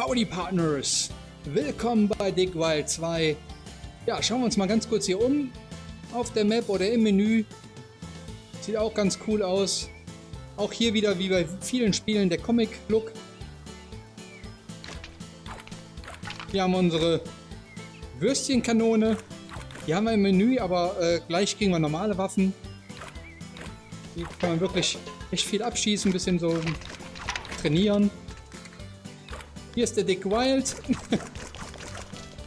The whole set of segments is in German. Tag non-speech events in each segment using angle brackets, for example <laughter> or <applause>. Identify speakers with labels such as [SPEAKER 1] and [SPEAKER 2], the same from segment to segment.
[SPEAKER 1] Howdy Partners! Willkommen bei Dick Wild 2. Ja, schauen wir uns mal ganz kurz hier um. Auf der Map oder im Menü. Sieht auch ganz cool aus. Auch hier wieder wie bei vielen Spielen der Comic-Look. Hier haben wir unsere Würstchenkanone. Die haben wir im Menü, aber äh, gleich kriegen wir normale Waffen. Die kann man wirklich echt viel abschießen, ein bisschen so trainieren. Hier ist der Dick Wild. <laughs>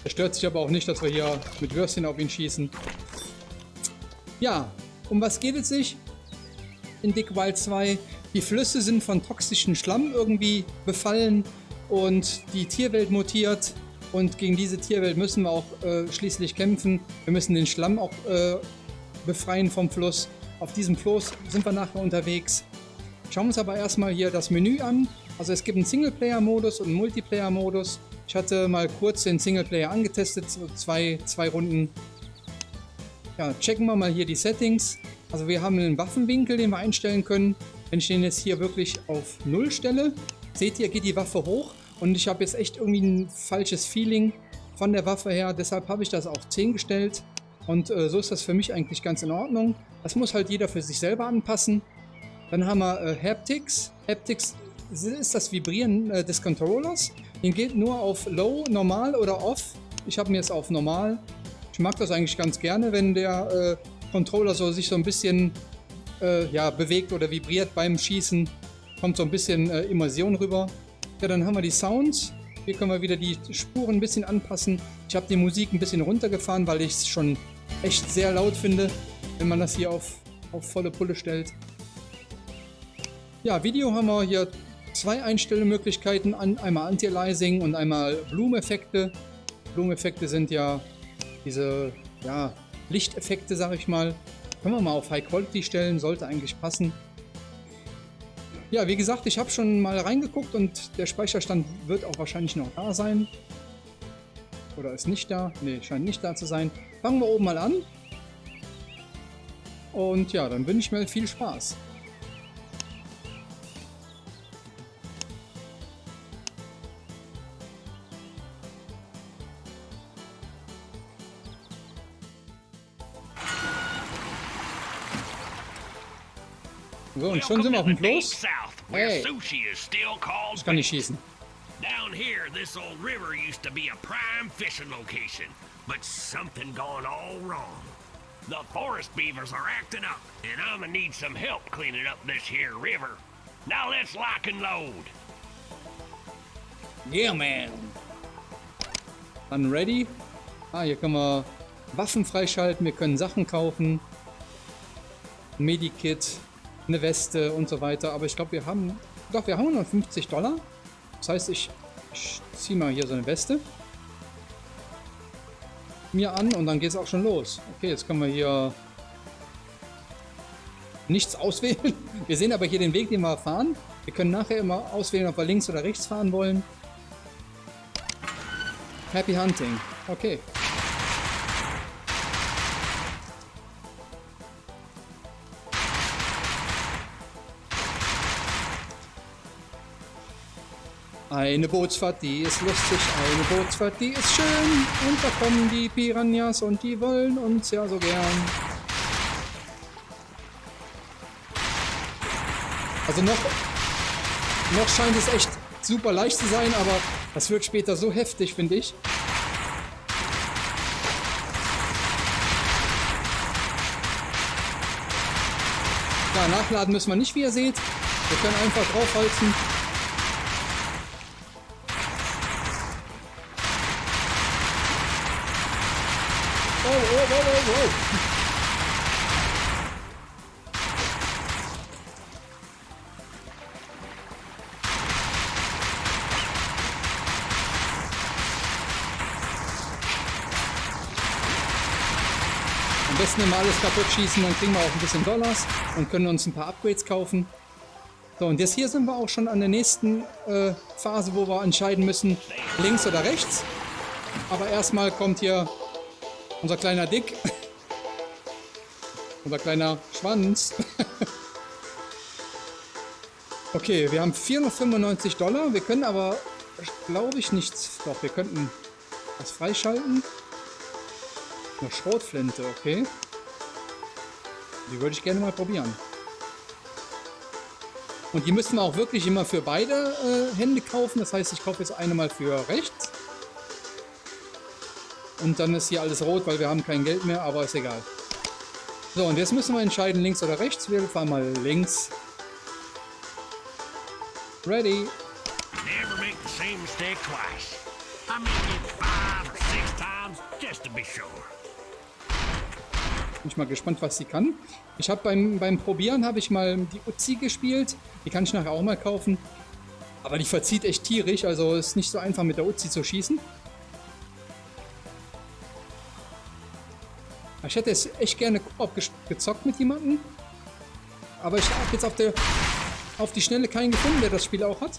[SPEAKER 1] er stört sich aber auch nicht, dass wir hier mit Würstchen auf ihn schießen. Ja, um was geht es sich in Dick Wild 2? Die Flüsse sind von toxischen Schlamm irgendwie befallen und die Tierwelt mutiert. Und gegen diese Tierwelt müssen wir auch äh, schließlich kämpfen. Wir müssen den Schlamm auch äh, befreien vom Fluss. Auf diesem Fluss sind wir nachher unterwegs. Schauen wir uns aber erstmal hier das Menü an. Also es gibt einen Singleplayer-Modus und einen Multiplayer-Modus. Ich hatte mal kurz den Singleplayer angetestet, zwei, zwei Runden. Ja, checken wir mal hier die Settings. Also wir haben einen Waffenwinkel, den wir einstellen können. Wenn ich den jetzt hier wirklich auf 0 stelle, seht ihr, geht die Waffe hoch. Und ich habe jetzt echt irgendwie ein falsches Feeling von der Waffe her. Deshalb habe ich das auf 10 gestellt. Und äh, so ist das für mich eigentlich ganz in Ordnung. Das muss halt jeder für sich selber anpassen. Dann haben wir äh, Haptics. Haptics ist das Vibrieren äh, des Controllers. Den geht nur auf Low, Normal oder Off. Ich habe mir jetzt auf Normal. Ich mag das eigentlich ganz gerne, wenn der äh, Controller so sich so ein bisschen äh, ja, bewegt oder vibriert beim Schießen. Kommt so ein bisschen äh, Immersion rüber. Ja, dann haben wir die Sounds. Hier können wir wieder die Spuren ein bisschen anpassen. Ich habe die Musik ein bisschen runtergefahren, weil ich es schon echt sehr laut finde, wenn man das hier auf, auf volle Pulle stellt. Ja, Video haben wir hier zwei Einstellmöglichkeiten, einmal Anti-Aliasing und einmal Bloom-Effekte. Bloom-Effekte sind ja diese ja, Lichteffekte, sag ich mal. Können wir mal auf High Quality stellen, sollte eigentlich passen. Ja, wie gesagt, ich habe schon mal reingeguckt und der Speicherstand wird auch wahrscheinlich noch da sein. Oder ist nicht da? Ne, scheint nicht da zu sein. Fangen wir oben mal an. Und ja, dann wünsche ich mir viel Spaß. Und schon sind wir auf dem Floß. Hey, ich kann nicht schießen. Down here, this old river used to be a prime fishing location, but something gone all wrong. The forest beavers are acting up, and I'm gonna need some help cleaning up this here river. Now let's lock and load. Yeah, man. Dann ready. Ah, hier können wir Waffen freischalten, wir können Sachen kaufen. Medikit, eine Weste und so weiter. Aber ich glaube, wir haben... Doch, wir haben 150 Dollar. Das heißt, ich, ich ziehe mal hier so eine Weste mir an und dann geht es auch schon los. Okay, jetzt können wir hier nichts <laughs> auswählen. Wir sehen aber hier den Weg, den wir fahren. Wir können nachher immer auswählen, ob wir links oder rechts fahren wollen. Happy Hunting. Okay. Eine Bootsfahrt, die ist lustig, eine Bootsfahrt, die ist schön. Und da kommen die Piranhas und die wollen uns ja so gern. Also noch, noch scheint es echt super leicht zu sein, aber das wird später so heftig, finde ich. Ja, nachladen müssen wir nicht, wie ihr seht. Wir können einfach draufhalten. Immer alles kaputt schießen, dann kriegen wir auch ein bisschen Dollars und können uns ein paar Upgrades kaufen. So, und jetzt hier sind wir auch schon an der nächsten äh, Phase, wo wir entscheiden müssen, links oder rechts. Aber erstmal kommt hier unser kleiner Dick. <laughs> Unser kleiner Schwanz. <laughs> okay, wir haben 495 Dollar. Wir können aber glaube ich, nichts. Doch, wir könnten was freischalten. Eine Schrotflinte, okay. Die würde ich gerne mal probieren. Und die müssen wir auch wirklich immer für beide äh, Hände kaufen. Das heißt, ich kaufe jetzt eine mal für rechts. Und dann ist hier alles rot, weil wir haben kein Geld mehr, aber ist egal. So, und jetzt müssen wir entscheiden, links oder rechts. Wir fahren mal links. Ready. Never make the same mistake twice. I make it five six times just to be sure. Ich mal gespannt, was sie kann. Ich habe beim, beim Probieren habe ich mal die Uzi gespielt. Die kann ich nachher auch mal kaufen. Aber die verzieht echt tierisch, also ist nicht so einfach mit der Uzi zu schießen. Ich hätte es echt gerne gezockt mit jemandem. Aber ich habe jetzt auf, der, auf die Schnelle keinen gefunden, der das Spiel auch hat.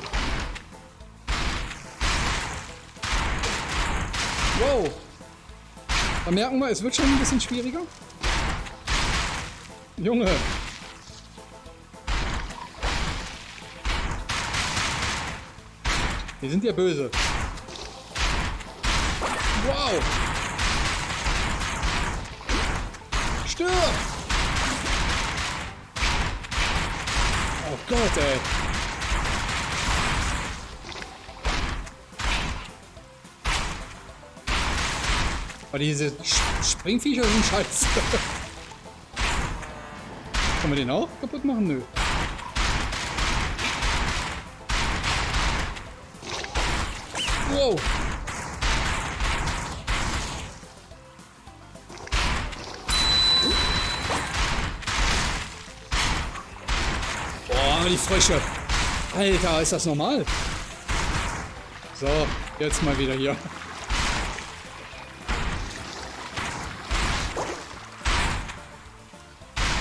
[SPEAKER 1] Wow. Da merken wir, es wird schon ein bisschen schwieriger. Junge. Die sind ja böse. Wow. Stirb! Oh Gott, ey. Aber diese Springviecher sind scheiße. <laughs> Kann man den auch kaputt machen? Nö. Wow. Boah, die Frösche. Alter, ist das normal? So, jetzt mal wieder hier.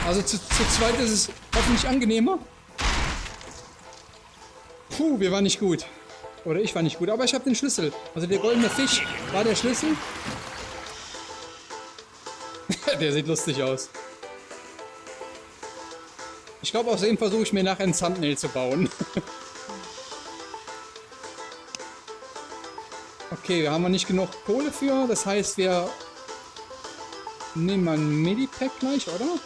[SPEAKER 1] Also zu, zu zweit ist es hoffentlich angenehmer. Puh, wir waren nicht gut. Oder ich war nicht gut, aber ich habe den Schlüssel. Also der goldene Fisch war der Schlüssel. <laughs> der sieht lustig aus. Ich glaube, aus dem versuche ich mir nachher ein Thumbnail zu bauen. <laughs> okay, wir haben nicht genug Kohle für. Das heißt, wir nehmen mal ein Medipack gleich, oder?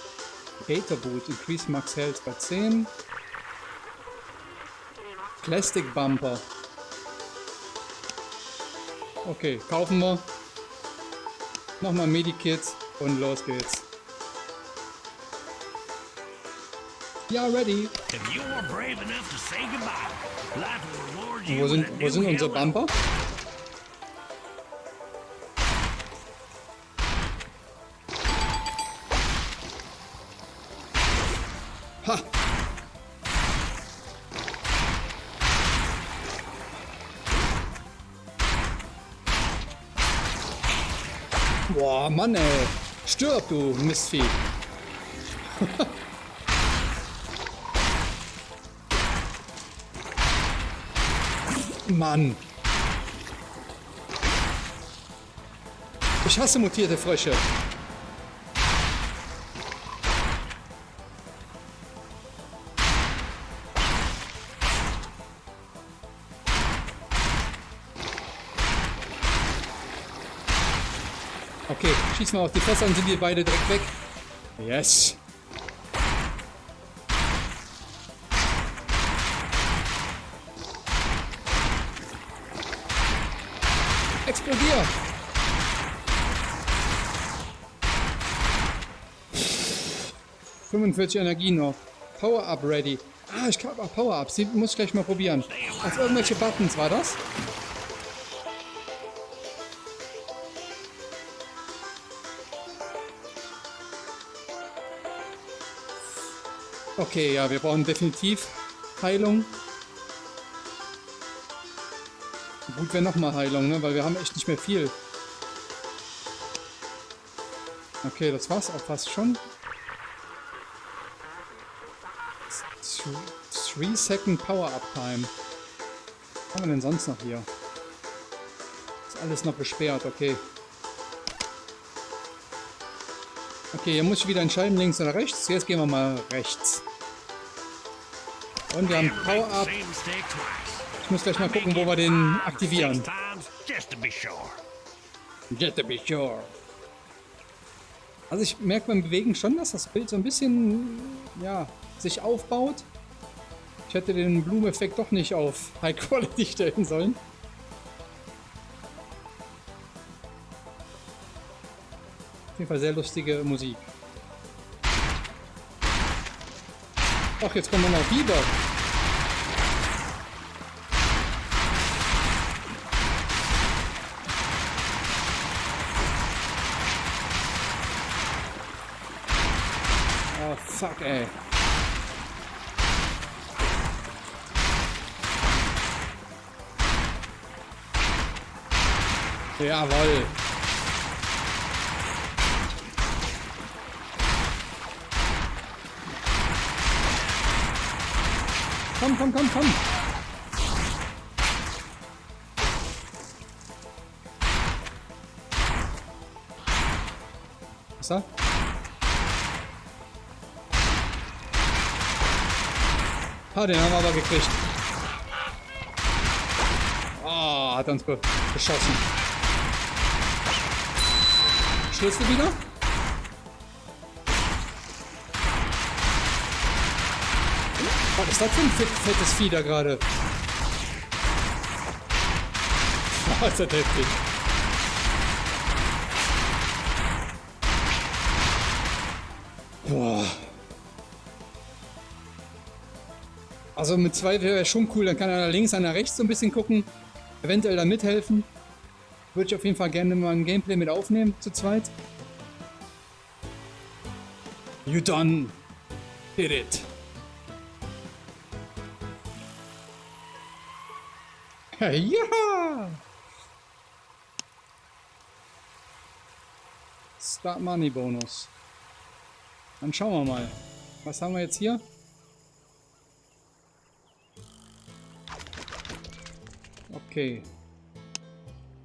[SPEAKER 1] Gator Boot, increase max health bei 10. Plastic Bumper. Okay, kaufen wir. Nochmal Medikit und los geht's. Ja, ready. Wo sind, wo sind unsere Bumper? Boah, Mann, ey. Stirb, du Mistvieh. <laughs> Mann. Ich hasse mutierte Frösche. Schieß mal auf die dann sind wir beide direkt weg. Yes. Explodier! ...45 Energie noch. Power-Up ready. Ah, ich habe Power-Ups. Die muss ich gleich mal probieren. Auf irgendwelche Buttons war das? Okay, ja, wir brauchen definitiv Heilung. Gut wäre nochmal Heilung, ne? weil wir haben echt nicht mehr viel. Okay, das war's auch fast schon. 3 Second Power Up Time. Was haben wir denn sonst noch hier? Ist alles noch gesperrt, okay. Okay, hier muss ich wieder entscheiden, links oder rechts. Jetzt gehen wir mal rechts. Und wir haben Power-Up. Ich muss gleich mal gucken, wo wir den aktivieren.
[SPEAKER 2] Just to be sure.
[SPEAKER 1] Also ich merke beim Bewegen schon, dass das Bild so ein bisschen, ja, sich aufbaut. Ich hätte den Blumeneffekt doch nicht auf High Quality <laughs> stellen sollen. Auf jeden Fall sehr lustige Musik. Ach, jetzt kommen wir noch Biber. Komm, komm, komm, komm. Was da? Ah, den haben wir aber gekriegt. Ah, hat uns be beschossen. Schlüssel wieder? Was ist das für ein fett, fettes Vieh da gerade? <laughs> Was ist das heftig? Boah. Also mit zwei wäre schon cool, dann kann er links, einer rechts so ein bisschen gucken. Eventuell da mithelfen. Würde ich auf jeden Fall gerne mal ein Gameplay mit aufnehmen, zu zweit. You done did it. Ja! Start Money Bonus. Dann schauen wir mal. Was haben wir jetzt hier? Okay.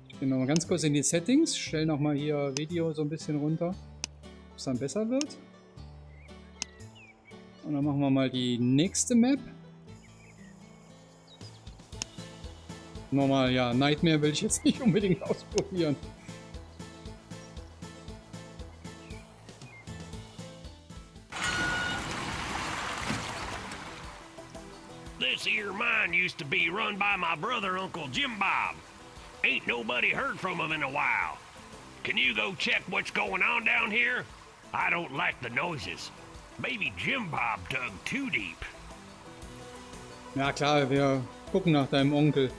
[SPEAKER 1] Ich gehe nochmal ganz kurz in die Settings, stelle nochmal hier Video so ein bisschen runter, ob es dann besser wird. Und dann machen wir mal die nächste Map. Nochmal, ja, Nightmare will ich jetzt nicht unbedingt <laughs> ausprobieren.
[SPEAKER 2] This here mine used to be run by my brother, Uncle Jim Bob. Ain't nobody heard from him in a while. Can you go check what's going on down here? I don't like the noises. Maybe Jim Bob dug too deep.
[SPEAKER 1] Ja klar, wir gucken nach deinem Onkel.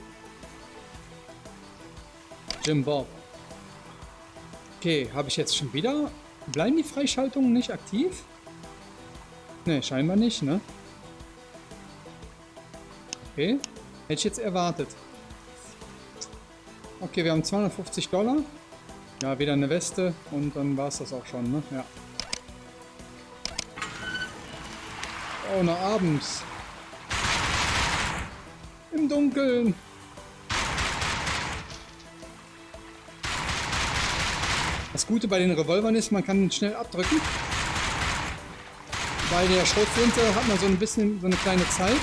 [SPEAKER 1] Jim Bob. Okay, habe ich jetzt schon wieder... Bleiben die Freischaltungen nicht aktiv? Ne, scheinbar nicht, ne? Okay, hätte ich jetzt erwartet. Okay, wir haben 250 Dollar. Ja, wieder eine Weste und dann war es das auch schon, ne? Ja. Oh, noch abends. Im Dunkeln. Das Gute bei den Revolvern ist, man kann schnell abdrücken. Bei der Schrotflinte hat man so ein bisschen so eine kleine Zeit.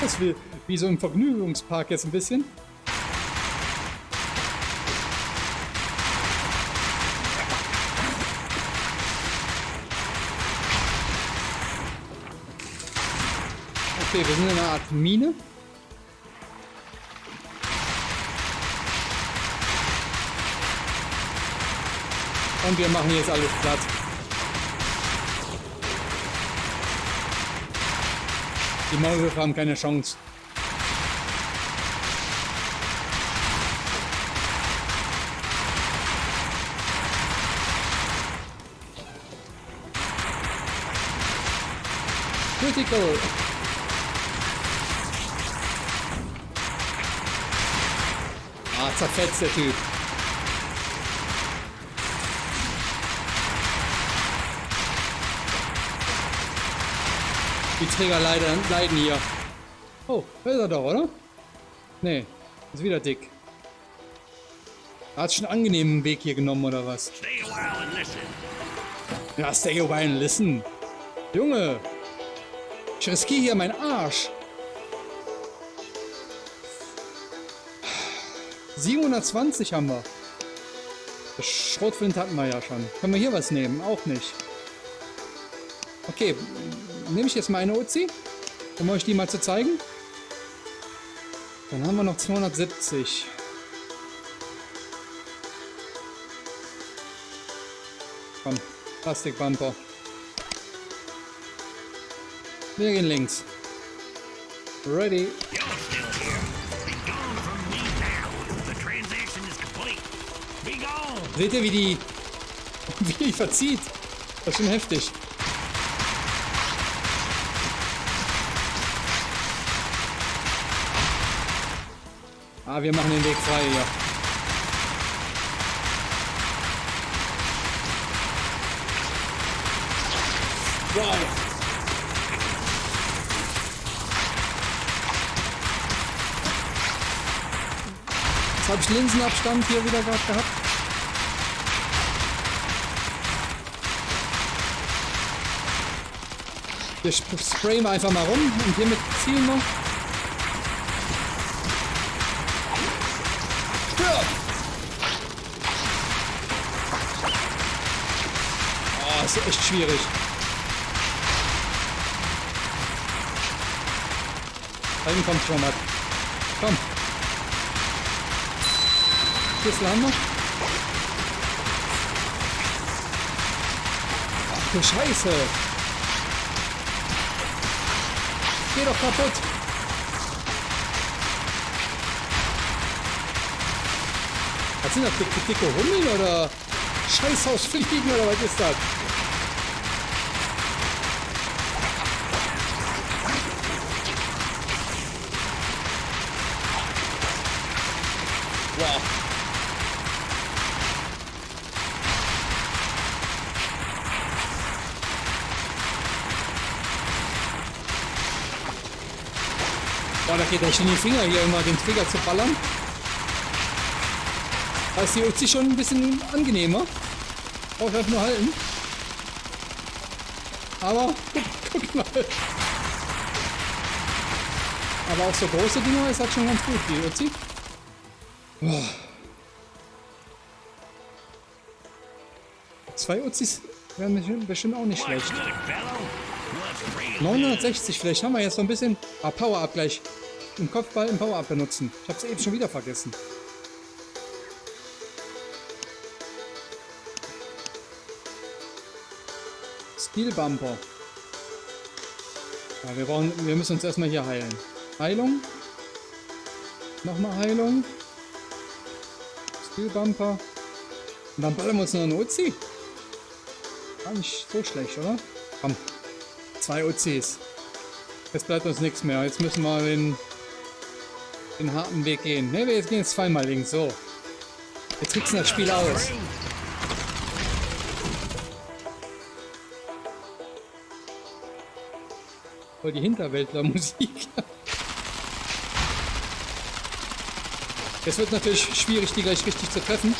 [SPEAKER 1] Das ist wie, so im Vergnügungspark jetzt ein bisschen. Okay, wir sind in einer Art Mine. Und wir machen jetzt alles platt. Die Maulwürfe haben keine Chance. Critical. Ah, zerfetzt der Typ. Die Träger leiden, leiden hier. Oh, da ist er doch, oder? Nee, ist wieder dick. Hat schon einen angenehmen Weg hier genommen, oder was?
[SPEAKER 2] Stay a while and listen.
[SPEAKER 1] Ja, stay away and listen. Junge, Ich riskiere hier meinen Arsch. 720 haben wir. Das Schrotflint hatten wir ja schon. Können wir hier was nehmen? Auch nicht. Okay, nehme ich jetzt meine Uzi, um euch die mal zu zeigen. Dann haben wir noch 270. Komm, Plastikbumper. Wir gehen links. Ready. Seht ihr, wie die, <laughs> wie die verzieht? Das ist schon heftig. Ah, wir machen den Weg frei hier. Wow. Jetzt habe ich Linsenabstand hier wieder gerade gehabt. Wir sp- sprayen einfach mal rum und hiermit zielen wir. Schwierig. Da hinten kommt schon was. Komm. Schlüssel haben wir. Ach du Scheiße. Geh doch kaputt. Was sind das? Dicke, dicke Hummeln oder Scheißhausfliegen oder was ist das? Wow. Boah, da geht echt in die Finger hier immer den Trigger zu ballern. Da ist die Uzi schon ein bisschen angenehmer. Brauche ich einfach nur halten. Aber, <laughs> guck mal. Aber auch so große Dinger ist halt schon ganz gut, die Uzi. Boah. Zwei Uzis wären bestimmt- auch nicht schlecht.
[SPEAKER 2] good, fellow? What's real?
[SPEAKER 1] 960, vielleicht haben wir jetzt noch ein bisschen ah, Power-Up Im Kopfball im Power-Up benutzen. Ich habe es eben schon wieder vergessen. Steel Bumper. Ja, wir, brauchen, wir müssen uns erstmal hier heilen. Heilung. Nochmal Heilung. Steel Bumper. Und dann ballern wir uns noch eine Uzi. Gar nicht so schlecht, oder? Komm. Zwei OCs. Jetzt bleibt uns nichts mehr. Jetzt müssen wir den, den harten Weg gehen. Ne, wir gehen jetzt zweimal links. So. Jetzt tricksen das Spiel aus. Voll die Hinterwäldler-Musik. Jetzt wird natürlich schwierig, die gleich richtig zu treffen.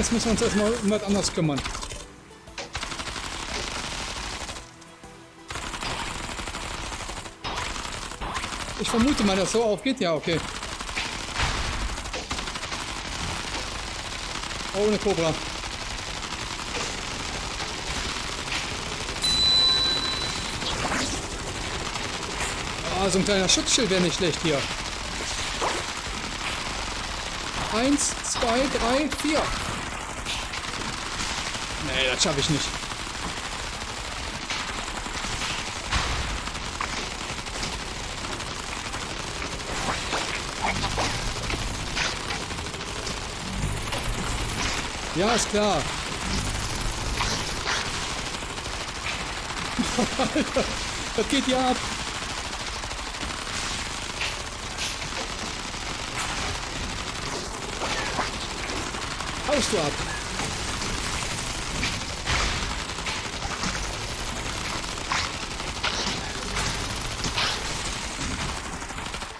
[SPEAKER 1] Jetzt müssen wir uns erstmal um was anderes kümmern. Ich vermute mal, dass so aufgeht. Ja, okay. Ohne Cobra. Ah, so ein kleiner Schutzschild wäre nicht schlecht hier. Eins, zwei, drei, vier. Nee, das schaffe ich nicht. Ja, ist klar. <laughs> Das geht ja ab. Haust du ab.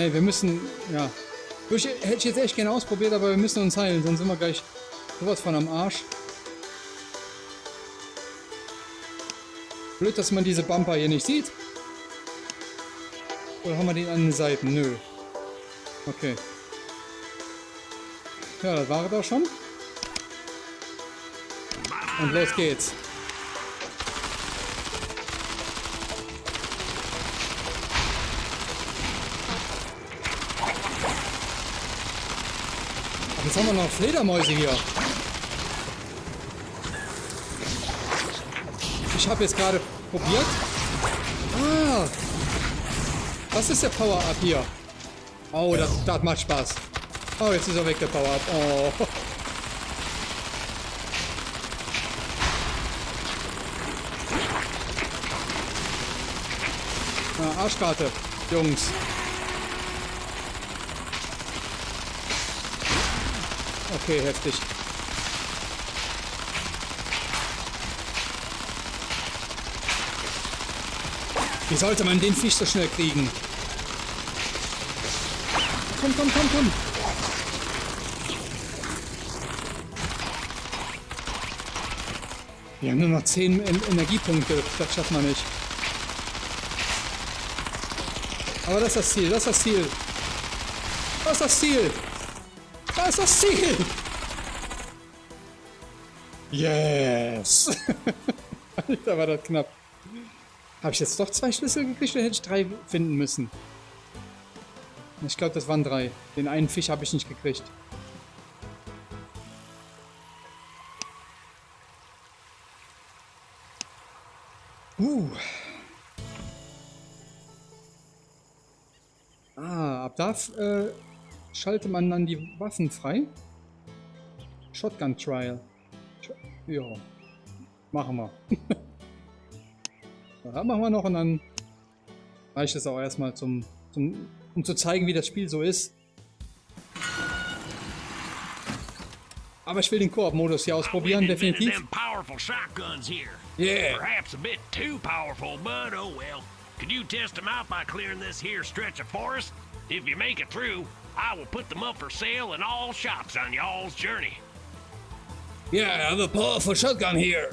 [SPEAKER 1] Ne, wir müssen, ja. Ich, hätte ich jetzt echt gerne ausprobiert, aber wir müssen uns heilen, sonst sind wir gleich sowas von am Arsch. Blöd, dass man diese Bumper hier nicht sieht. Oder haben wir den an den Seiten? Nö. Okay. Ja, das war es auch schon. Und los geht's. Jetzt haben wir noch Fledermäuse hier. Ich habe jetzt gerade probiert. Ah, das ist der Power-Up hier. Oh, das, das macht Spaß. Oh, jetzt ist er weg, der Power-Up. Oh. <laughs> Ah, Arschkarte, Jungs. Okay, heftig. Wie sollte man den Fisch so schnell kriegen? Komm, komm, komm, komm. Wir haben nur noch 10 en Energiepunkte. Das schafft man nicht. Aber das ist das Ziel, das ist das Ziel. Das ist das Ziel. Das ist das Ziel. Yes. <laughs> da war das knapp. Habe ich jetzt doch zwei Schlüssel gekriegt oder hätte ich drei finden müssen? Ich glaube, das waren drei. Den einen Fisch habe ich nicht gekriegt. Uh. Ah, ab da äh, schaltet man dann die Waffen frei. Shotgun Trial. Ja, machen wir. <laughs> ja, machen wir noch und dann reicht es auch erstmal zum, zum, um zu zeigen, wie das Spiel so ist. Aber ich will den Koop-Modus hier ausprobieren, definitiv.
[SPEAKER 2] Yeah. Perhaps a bit too powerful, but oh well. Could you test them out by clearing this here stretch of forest? If you make it through, I will put them up for sale in all shops on y'all's journey.
[SPEAKER 1] Yeah, I have a powerful shotgun here.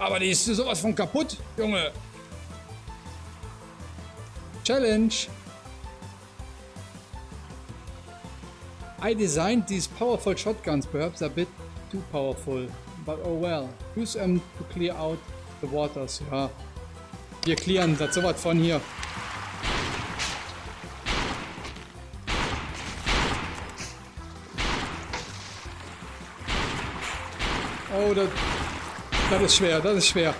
[SPEAKER 1] Ah, aber die ist sowas von kaputt, Junge. Challenge. I designed these powerful shotguns, perhaps a bit too powerful. But oh well. Use them to clear out the waters. Ja. Wir clearen das sowas von hier. Oh, das, das ist schwer, das ist schwer.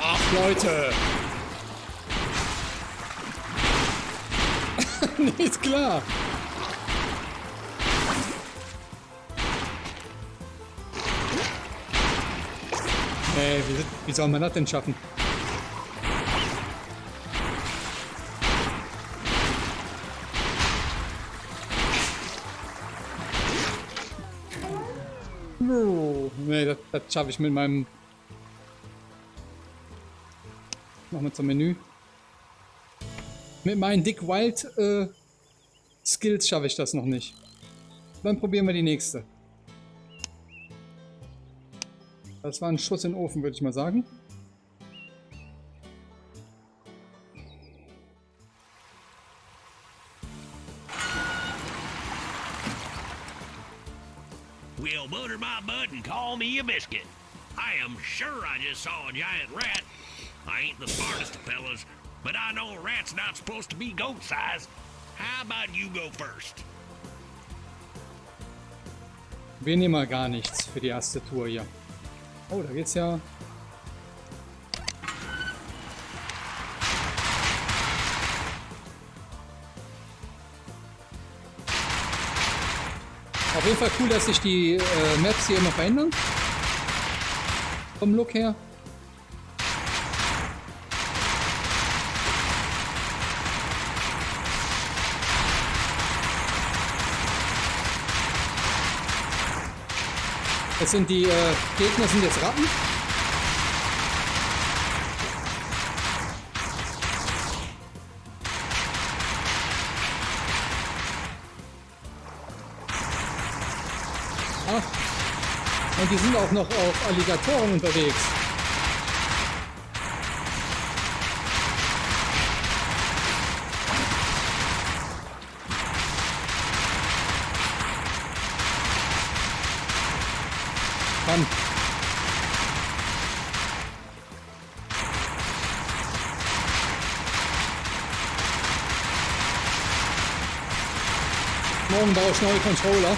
[SPEAKER 1] Ach, Leute. <laughs> nee, klar. Ey, wie, wie soll man das denn schaffen? Das, schaffe ich mit meinem... Nochmal zum Menü. Mit meinen Dick Wild äh, Skills schaffe ich das noch nicht. Dann probieren wir die nächste. Das war ein Schuss in den Ofen, würde ich mal sagen.
[SPEAKER 2] Biscuit. I am sure I just saw a giant rat. I ain't the smartest of fellas, but I know a rat's not supposed to be goat size. How about you go first?
[SPEAKER 1] Wir nehmen mal gar nichts für die erste Tour hier. Oh, da geht's ja... Auf jeden Fall cool, dass sich die äh, Maps hier immer verändern vom Look her. Es sind die äh, Gegner sind jetzt Ratten. Die sind auch noch auf Alligatoren unterwegs. Komm. Morgen baue ich neue Controller.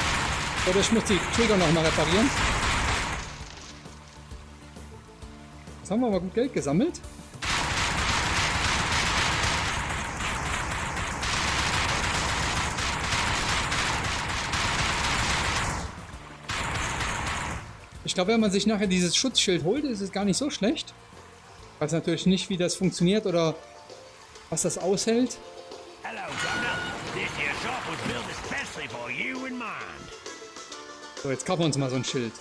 [SPEAKER 1] Oder ich muss die Trigger nochmal reparieren. Jetzt haben wir aber gut Geld gesammelt. Ich glaube, wenn man sich nachher dieses Schutzschild holt, ist es gar nicht so schlecht. Ich weiß natürlich nicht, wie das funktioniert oder was das aushält. So, jetzt kaufen wir uns mal so ein Schild.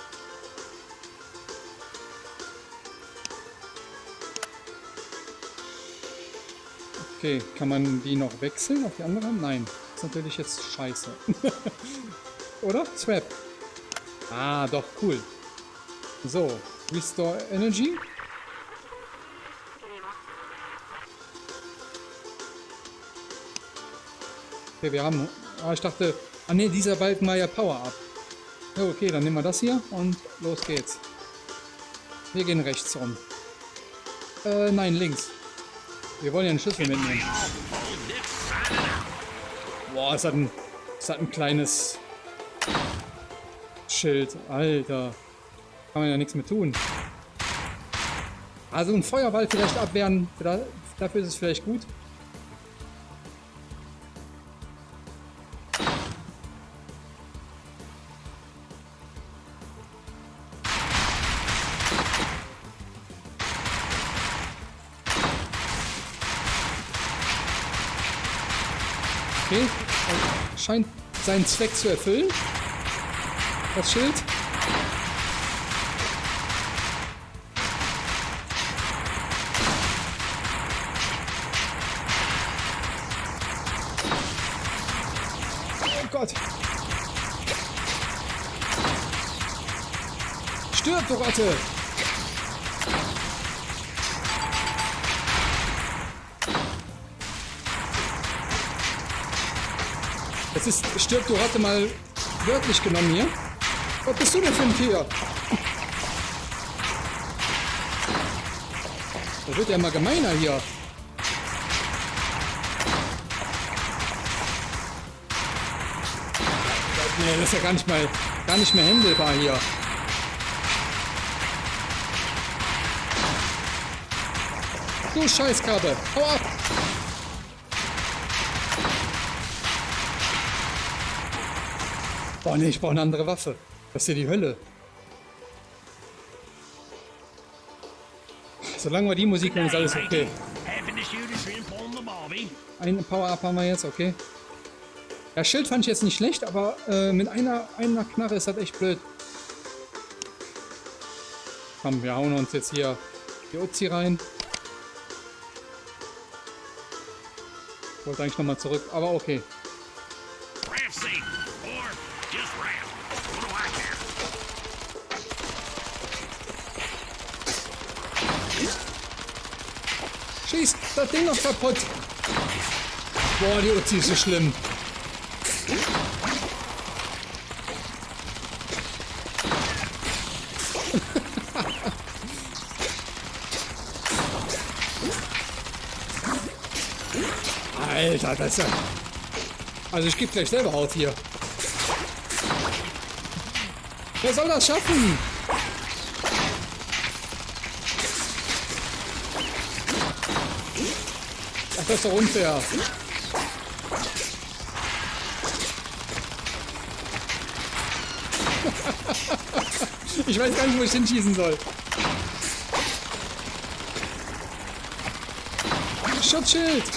[SPEAKER 1] Okay, kann man die noch wechseln auf die andere? Nein, ist natürlich jetzt scheiße. <laughs> Oder? Swap. Ah, doch, cool. So, Restore Energy. Okay, wir haben... Ah, ich dachte... Ah ne, dieser Balken war ja Power-Up. Ja, okay, dann nehmen wir das hier und los geht's. Wir gehen rechts rum. Äh, nein, links. Wir wollen ja einen Schlüssel mitnehmen. Boah, es hat ein, es hat ein kleines Schild. Alter. Kann man ja nichts mehr tun. Also ein Feuerball vielleicht abwehren. Dafür ist es vielleicht gut. Okay, scheint seinen Zweck zu erfüllen. Das Schild. Oh Gott. Stirb, du Ratte! Ist, stirb, du Ratte, mal wörtlich genommen hier. Was bist du denn für ein Tier? Da wird ja immer gemeiner hier. Nee, das ist ja gar nicht mal, gar nicht mehr händelbar hier. Du Scheißkarte, hau ab! Oh ne, ich brauche eine andere Waffe. Das ist ja die Hölle. Solange wir die Musik hören, ist alles okay. Ein Power-Up haben wir jetzt, okay. Ja, Schild fand ich jetzt nicht schlecht, aber äh, mit einer, einer Knarre ist das echt blöd. Komm, wir hauen uns jetzt hier die Uzi rein. Ich wollte eigentlich nochmal zurück, aber okay. Das Ding noch kaputt. Boah, die Uzi ist so schlimm. Alter, das ist ja... Also ich gebe gleich selber auf hier. Wer soll das schaffen? Das ist doch unfair. ich weiß gar nicht, wo ich hinschießen soll. Schutzschild! <laughs>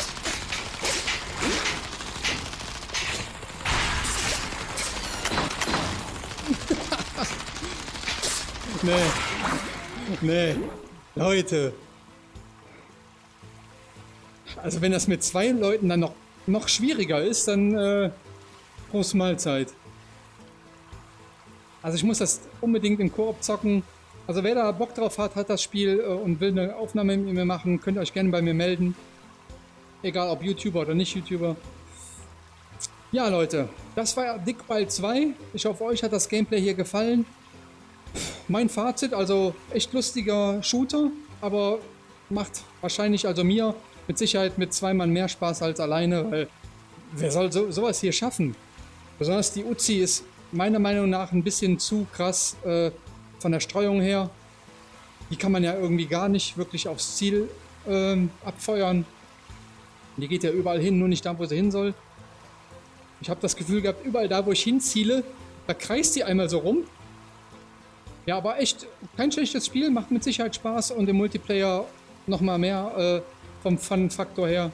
[SPEAKER 1] Nee. Nee. Leute. Also wenn das mit zwei Leuten dann noch, noch schwieriger ist, dann äh, große Mahlzeit. Also ich muss das unbedingt im Koop zocken. Also wer da Bock drauf hat, hat das Spiel äh, und will eine Aufnahme mit mir machen, könnt ihr euch gerne bei mir melden. Egal ob YouTuber oder nicht YouTuber. Ja Leute, das war Dickball 2. Ich hoffe euch hat das Gameplay hier gefallen. Mein Fazit, also echt lustiger Shooter, aber macht wahrscheinlich also mir mit Sicherheit mit zwei Mann mehr Spaß als alleine, weil wer soll so, sowas hier schaffen? Besonders die Uzi ist meiner Meinung nach ein bisschen zu krass äh, von der Streuung her. Die kann man ja irgendwie gar nicht wirklich aufs Ziel äh, abfeuern. Die geht ja überall hin, nur nicht da, wo sie hin soll. Ich habe das Gefühl gehabt, überall da, wo ich hinziele, da kreist die einmal so rum. Ja, aber echt kein schlechtes Spiel, macht mit Sicherheit Spaß und im Multiplayer nochmal mehr äh, vom Fun-Faktor her.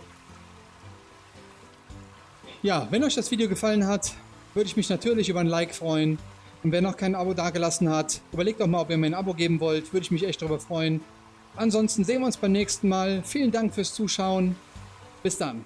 [SPEAKER 1] Ja, wenn euch das Video gefallen hat, würde ich mich natürlich über ein Like freuen. Und wer noch kein Abo dagelassen hat, überlegt doch mal, ob ihr mir ein Abo geben wollt. Würde ich mich echt darüber freuen. Ansonsten sehen wir uns beim nächsten Mal. Vielen Dank fürs Zuschauen. Bis dann.